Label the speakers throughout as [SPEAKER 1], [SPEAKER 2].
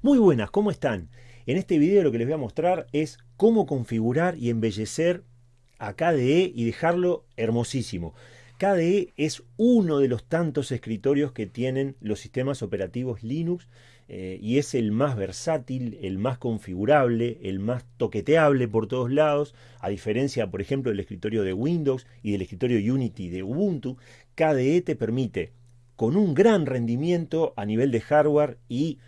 [SPEAKER 1] Muy buenas, ¿cómo están? En este video lo que les voy a mostrar es cómo configurar y embellecer a KDE y dejarlo hermosísimo. KDE es uno de los tantos escritorios que tienen los sistemas operativos Linux eh, y es el más versátil, el más configurable, el más toqueteable por todos lados, a diferencia, por ejemplo, del escritorio de Windows y del escritorio Unity de Ubuntu, KDE te permite con un gran rendimiento a nivel de hardware y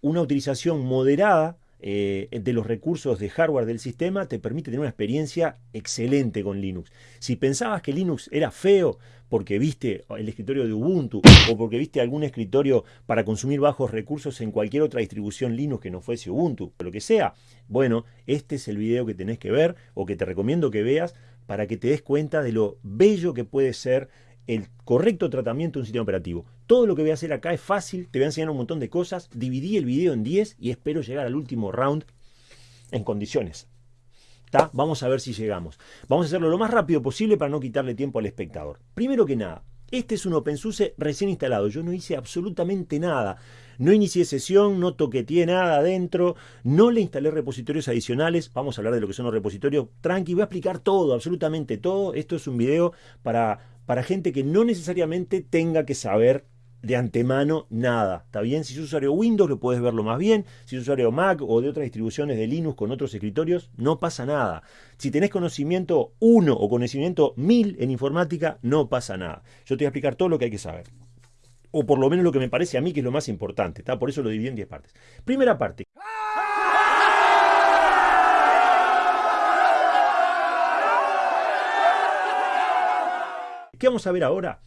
[SPEAKER 1] una utilización moderada eh, de los recursos de hardware del sistema te permite tener una experiencia excelente con Linux. Si pensabas que Linux era feo porque viste el escritorio de Ubuntu o porque viste algún escritorio para consumir bajos recursos en cualquier otra distribución Linux que no fuese Ubuntu, o lo que sea, bueno, este es el video que tenés que ver o que te recomiendo que veas para que te des cuenta de lo bello que puede ser el correcto tratamiento de un sistema operativo. Todo lo que voy a hacer acá es fácil, te voy a enseñar un montón de cosas, dividí el video en 10 y espero llegar al último round en condiciones. Vamos a ver si llegamos. Vamos a hacerlo lo más rápido posible para no quitarle tiempo al espectador. Primero que nada, este es un OpenSUSE recién instalado. Yo no hice absolutamente nada. No inicié sesión, no toqueteé nada adentro, no le instalé repositorios adicionales. Vamos a hablar de lo que son los repositorios. Tranqui, voy a explicar todo, absolutamente todo. Esto es un video para para gente que no necesariamente tenga que saber de antemano nada. ¿Está bien? Si es usuario Windows lo puedes verlo más bien. Si es usuario Mac o de otras distribuciones de Linux con otros escritorios, no pasa nada. Si tenés conocimiento 1 o conocimiento 1000 en informática, no pasa nada. Yo te voy a explicar todo lo que hay que saber. O por lo menos lo que me parece a mí que es lo más importante. ¿está? Por eso lo dividí en 10 partes. Primera parte. ¿Qué vamos a ver ahora?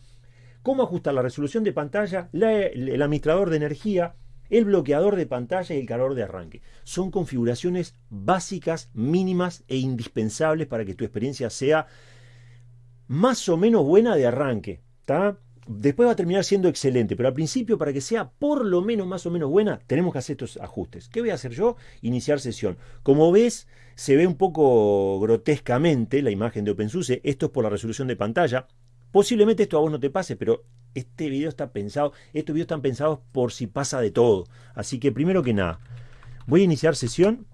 [SPEAKER 1] Cómo ajustar la resolución de pantalla, el administrador de energía, el bloqueador de pantalla y el calor de arranque. Son configuraciones básicas, mínimas e indispensables para que tu experiencia sea más o menos buena de arranque. Después va a terminar siendo excelente, pero al principio, para que sea por lo menos más o menos buena, tenemos que hacer estos ajustes. ¿Qué voy a hacer yo? Iniciar sesión. Como ves, se ve un poco grotescamente la imagen de OpenSUSE. Esto es por la resolución de pantalla. Posiblemente esto a vos no te pase, pero este video está pensado, estos videos están pensados por si pasa de todo. Así que primero que nada, voy a iniciar sesión.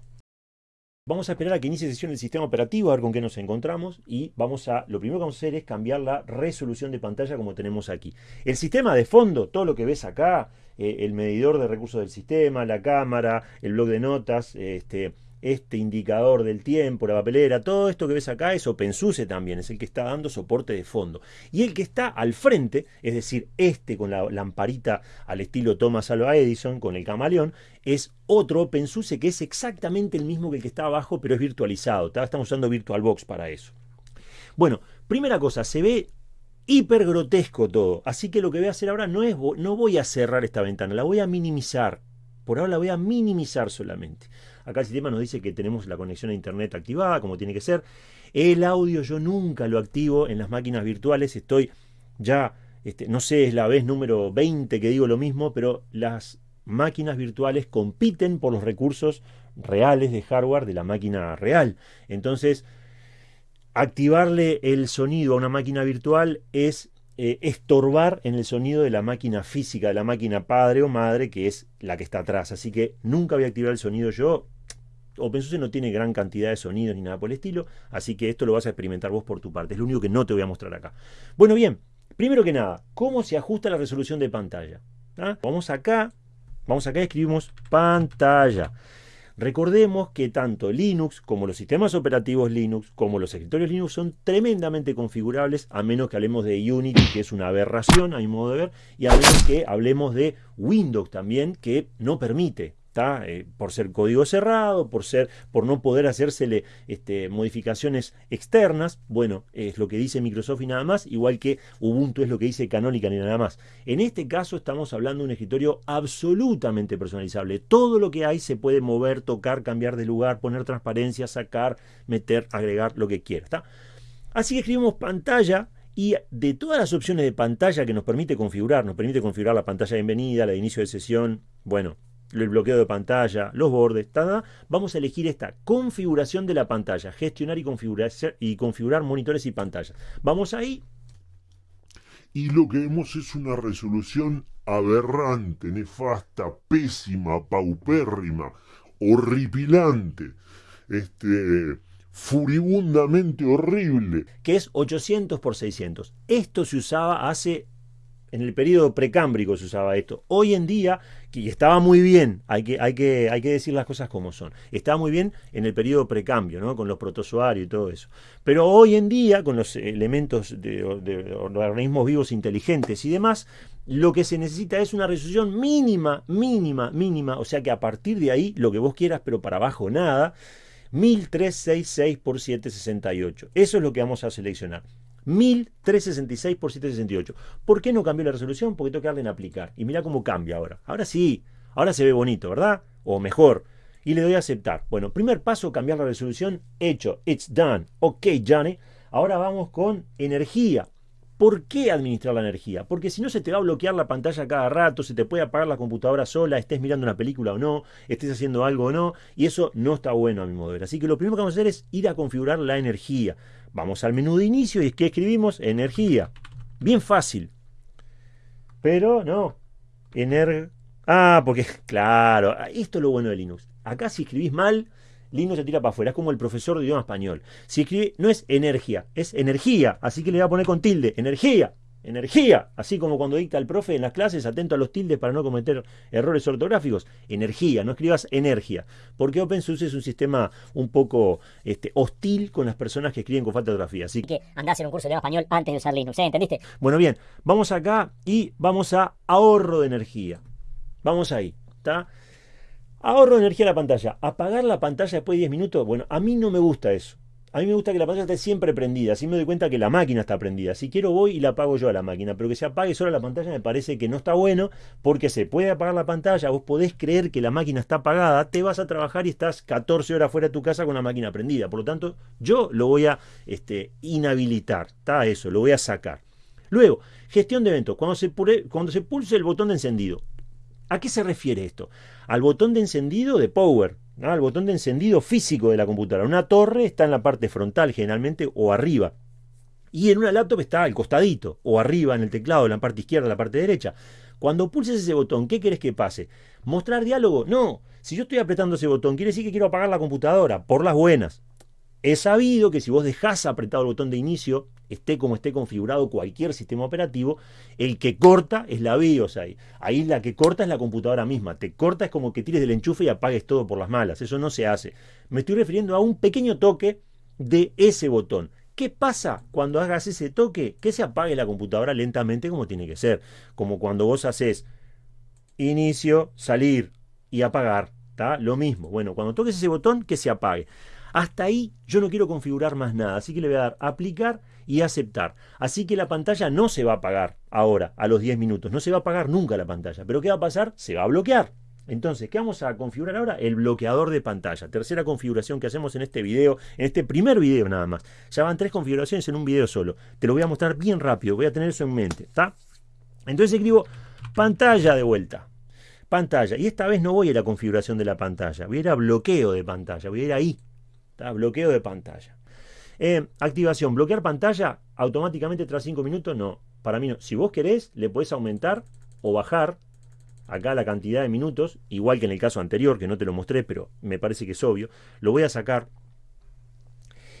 [SPEAKER 1] Vamos a esperar a que inicie sesión el sistema operativo, a ver con qué nos encontramos. Y vamos a, lo primero que vamos a hacer es cambiar la resolución de pantalla como tenemos aquí. El sistema de fondo, todo lo que ves acá, eh, el medidor de recursos del sistema, la cámara, el blog de notas, este, este indicador del tiempo, la papelera, todo esto que ves acá es OpenSUSE también, es el que está dando soporte de fondo. Y el que está al frente, es decir, este con la lamparita al estilo Thomas Alva Edison, con el camaleón, es otro OpenSUSE que es exactamente el mismo que el que está abajo, pero es virtualizado. Estamos usando VirtualBox para eso. Bueno, primera cosa, se ve hiper grotesco todo. Así que lo que voy a hacer ahora no es, no voy a cerrar esta ventana, la voy a minimizar. Por ahora la voy a minimizar solamente. Acá el sistema nos dice que tenemos la conexión a internet activada, como tiene que ser. El audio yo nunca lo activo en las máquinas virtuales. Estoy ya, este, no sé, es la vez número 20 que digo lo mismo, pero las máquinas virtuales compiten por los recursos reales de hardware de la máquina real. Entonces, activarle el sonido a una máquina virtual es eh, estorbar en el sonido de la máquina física, de la máquina padre o madre, que es la que está atrás. Así que nunca voy a activar el sonido yo. OpenSUSE no tiene gran cantidad de sonidos ni nada por el estilo, así que esto lo vas a experimentar vos por tu parte. Es lo único que no te voy a mostrar acá. Bueno, bien, primero que nada, ¿cómo se ajusta la resolución de pantalla? ¿Ah? Vamos acá, vamos acá y escribimos pantalla. Recordemos que tanto Linux como los sistemas operativos Linux como los escritorios Linux son tremendamente configurables a menos que hablemos de Unity, que es una aberración a mi modo de ver, y a menos que hablemos de Windows también, que no permite eh, por ser código cerrado, por, ser, por no poder hacérsele este, modificaciones externas. Bueno, es lo que dice Microsoft y nada más, igual que Ubuntu es lo que dice Canonical y nada más. En este caso estamos hablando de un escritorio absolutamente personalizable. Todo lo que hay se puede mover, tocar, cambiar de lugar, poner transparencia, sacar, meter, agregar, lo que quiera. Así que escribimos pantalla y de todas las opciones de pantalla que nos permite configurar, nos permite configurar la pantalla de bienvenida, la de inicio de sesión, bueno, el bloqueo de pantalla, los bordes, vamos a elegir esta configuración de la pantalla, gestionar y configurar, y configurar monitores y pantallas. Vamos ahí.
[SPEAKER 2] Y lo que vemos es una resolución aberrante, nefasta, pésima, paupérrima, horripilante, este, furibundamente horrible.
[SPEAKER 1] Que es 800 por 600. Esto se usaba hace en el periodo precámbrico se usaba esto. Hoy en día, y estaba muy bien, hay que, decir las cosas como son, estaba muy bien en el periodo precambio, ¿no? con los protozoarios y todo eso. Pero hoy en día, con los elementos de, de, organismos vivos inteligentes y demás, lo que se necesita es una resolución mínima, mínima, mínima, o sea que a partir de ahí, lo que vos quieras, pero para abajo nada, 1366 por 768. Eso es lo que vamos a seleccionar. 1366 por 768. ¿Por qué no cambió la resolución? Porque tengo que darle en aplicar. Y mira cómo cambia ahora. Ahora sí, ahora se ve bonito, ¿verdad? O mejor. Y le doy a aceptar. Bueno, primer paso, cambiar la resolución. Hecho. It's done. Ok, Johnny. Ahora vamos con energía. ¿Por qué administrar la energía? Porque si no se te va a bloquear la pantalla cada rato, se te puede apagar la computadora sola, estés mirando una película o no, estés haciendo algo o no, y eso no está bueno a mi modo de ver. Así que lo primero que vamos a hacer es ir a configurar la energía. Vamos al menú de inicio y ¿qué escribimos? Energía. Bien fácil. Pero no. Ener... Ah, porque, claro, esto es lo bueno de Linux. Acá si escribís mal, Linux se tira para afuera. Es como el profesor de idioma español. Si escribe, no es energía, es energía. Así que le voy a poner con tilde. Energía. Energía. Así como cuando dicta el profe en las clases, atento a los tildes para no cometer errores ortográficos. Energía. No escribas energía. Porque OpenSUSE es un sistema un poco este, hostil con las personas que escriben con falta de ortografía. Así
[SPEAKER 3] que andás en un curso de español antes de usar Linux. ¿eh? ¿Entendiste?
[SPEAKER 1] Bueno, bien. Vamos acá y vamos a ahorro de energía. Vamos ahí. ¿Está? Ahorro de energía en la pantalla. Apagar la pantalla después de 10 minutos. Bueno, a mí no me gusta eso. A mí me gusta que la pantalla esté siempre prendida. Así me doy cuenta que la máquina está prendida. Si quiero voy y la apago yo a la máquina. Pero que se apague sola la pantalla me parece que no está bueno. Porque se puede apagar la pantalla. Vos podés creer que la máquina está apagada. Te vas a trabajar y estás 14 horas fuera de tu casa con la máquina prendida. Por lo tanto, yo lo voy a este, inhabilitar. Está eso, lo voy a sacar. Luego, gestión de eventos. Cuando se, cuando se pulse el botón de encendido. ¿A qué se refiere esto? Al botón de encendido de power, al botón de encendido físico de la computadora. Una torre está en la parte frontal generalmente o arriba. Y en una laptop está al costadito o arriba en el teclado, en la parte izquierda, en la parte derecha. Cuando pulses ese botón, ¿qué querés que pase? ¿Mostrar diálogo? No. Si yo estoy apretando ese botón, quiere decir que quiero apagar la computadora, por las buenas. He sabido que si vos dejás apretado el botón de inicio, esté como esté configurado cualquier sistema operativo, el que corta es la BIOS ahí. Ahí la que corta es la computadora misma. Te corta es como que tires del enchufe y apagues todo por las malas. Eso no se hace. Me estoy refiriendo a un pequeño toque de ese botón. ¿Qué pasa cuando hagas ese toque? Que se apague la computadora lentamente como tiene que ser. Como cuando vos haces inicio, salir y apagar. ¿Está? Lo mismo. Bueno, cuando toques ese botón, que se apague. Hasta ahí yo no quiero configurar más nada, así que le voy a dar aplicar y aceptar. Así que la pantalla no se va a apagar ahora, a los 10 minutos, no se va a apagar nunca la pantalla, pero ¿qué va a pasar? Se va a bloquear. Entonces, ¿qué vamos a configurar ahora? El bloqueador de pantalla. Tercera configuración que hacemos en este video, en este primer video nada más. Ya van tres configuraciones en un video solo. Te lo voy a mostrar bien rápido, voy a tener eso en mente, ¿está? Entonces escribo pantalla de vuelta. Pantalla. Y esta vez no voy a la configuración de la pantalla, voy a ir a bloqueo de pantalla, voy a ir ahí. Bloqueo de pantalla. Eh, activación, bloquear pantalla automáticamente tras 5 minutos, no. Para mí no. Si vos querés, le podés aumentar o bajar acá la cantidad de minutos, igual que en el caso anterior, que no te lo mostré, pero me parece que es obvio. Lo voy a sacar.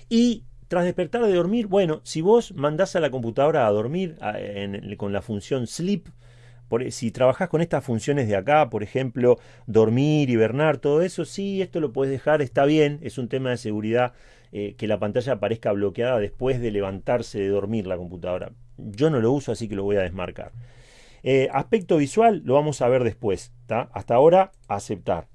[SPEAKER 1] Y tras despertar de dormir, bueno, si vos mandás a la computadora a dormir con la función sleep, e, si trabajas con estas funciones de acá, por ejemplo, dormir, hibernar, todo eso, sí, esto lo puedes dejar, está bien, es un tema de seguridad eh, que la pantalla aparezca bloqueada después de levantarse de dormir la computadora. Yo no lo uso, así que lo voy a desmarcar. Eh, aspecto visual lo vamos a ver después. Hasta ahora, aceptar.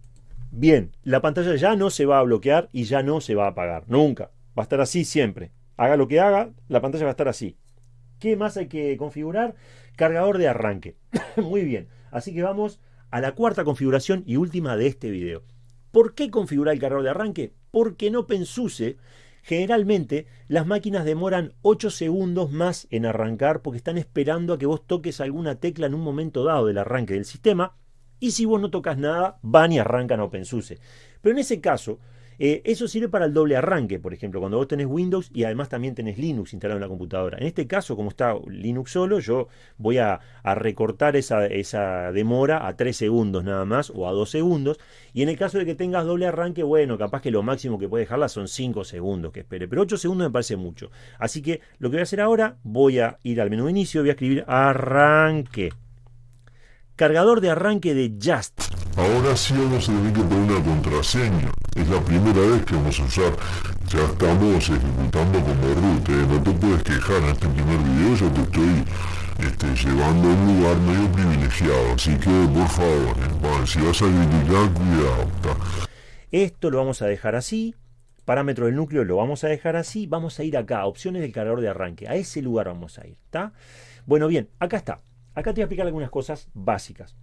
[SPEAKER 1] Bien, la pantalla ya no se va a bloquear y ya no se va a apagar. Nunca. Va a estar así siempre. Haga lo que haga, la pantalla va a estar así. ¿Qué más hay que configurar? Cargador de arranque. Muy bien. Así que vamos a la cuarta configuración y última de este video. ¿Por qué configurar el cargador de arranque? Porque no pensuse. Generalmente las máquinas demoran 8 segundos más en arrancar porque están esperando a que vos toques alguna tecla en un momento dado del arranque del sistema y si vos no tocas nada van y arrancan OpenSUSE. Pero en ese caso Eh, eso sirve para el doble arranque, por ejemplo, cuando vos tenés Windows y además también tenés Linux instalado en la computadora. En este caso, como está Linux solo, yo voy a, recortar esa, esa, demora a 3 segundos nada más o a 2 segundos. Y en el caso de que tengas doble arranque, bueno, capaz que lo máximo que puede dejarla son 5 segundos que espere. Pero 8 segundos me parece mucho. Así que lo que voy a hacer ahora, voy a ir al menú de inicio, voy a escribir arranque. Cargador de arranque de Just.
[SPEAKER 2] Ahora sí vamos a tener que poner una contraseña. Es la primera vez que vamos a usar. Ya estamos ejecutando como root. ¿eh? No te puedes quejar en este primer video. Yo te estoy este, llevando a un lugar medio privilegiado. Así que por favor, ¿eh? si vas a criticar, cuidado.
[SPEAKER 1] Esto lo vamos a dejar así. Parámetro del núcleo lo vamos a dejar así. Vamos a ir acá, opciones del cargador de arranque. A ese lugar vamos a ir. ¿está? Bueno, bien, acá está. Acá te voy a explicar algunas cosas básicas.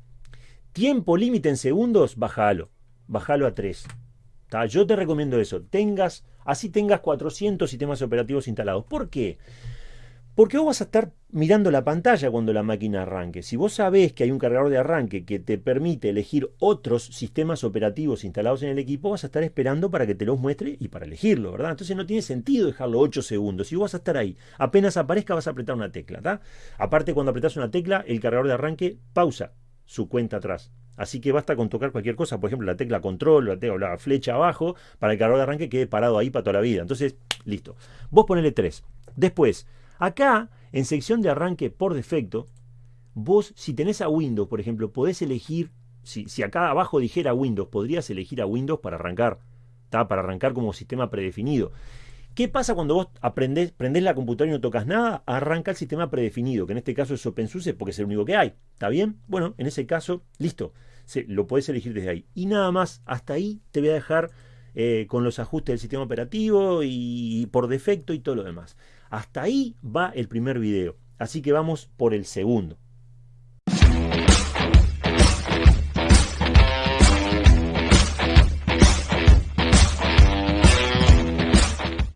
[SPEAKER 1] Tiempo límite en segundos, bájalo. Bájalo a 3. Yo te recomiendo eso. Tengas, así tengas 400 sistemas operativos instalados. ¿Por qué? Porque vos vas a estar mirando la pantalla cuando la máquina arranque. Si vos sabés que hay un cargador de arranque que te permite elegir otros sistemas operativos instalados en el equipo, vas a estar esperando para que te los muestre y para elegirlo, ¿verdad? Entonces no tiene sentido dejarlo 8 segundos. Si vos vas a estar ahí, apenas aparezca vas a apretar una tecla. Aparte cuando apretas una tecla, el cargador de arranque pausa su cuenta atrás. Así que basta con tocar cualquier cosa, por ejemplo la tecla control, la, tecla, la flecha abajo, para el cargador de arranque quede parado ahí para toda la vida. Entonces, listo. Vos ponele 3. Después, Acá, en sección de arranque por defecto, vos si tenés a Windows, por ejemplo, podés elegir, si, si acá abajo dijera Windows, podrías elegir a Windows para arrancar, para arrancar como sistema predefinido. ¿Qué pasa cuando vos aprendés, prendés la computadora y no tocas nada? Arranca el sistema predefinido, que en este caso es OpenSUSE porque es el único que hay. ¿Está bien? Bueno, en ese caso, listo. Se, lo podés elegir desde ahí. Y nada más, hasta ahí te voy a dejar eh, con los ajustes del sistema operativo y por defecto y todo lo demás. Hasta ahí va el primer video. Así que vamos por el segundo.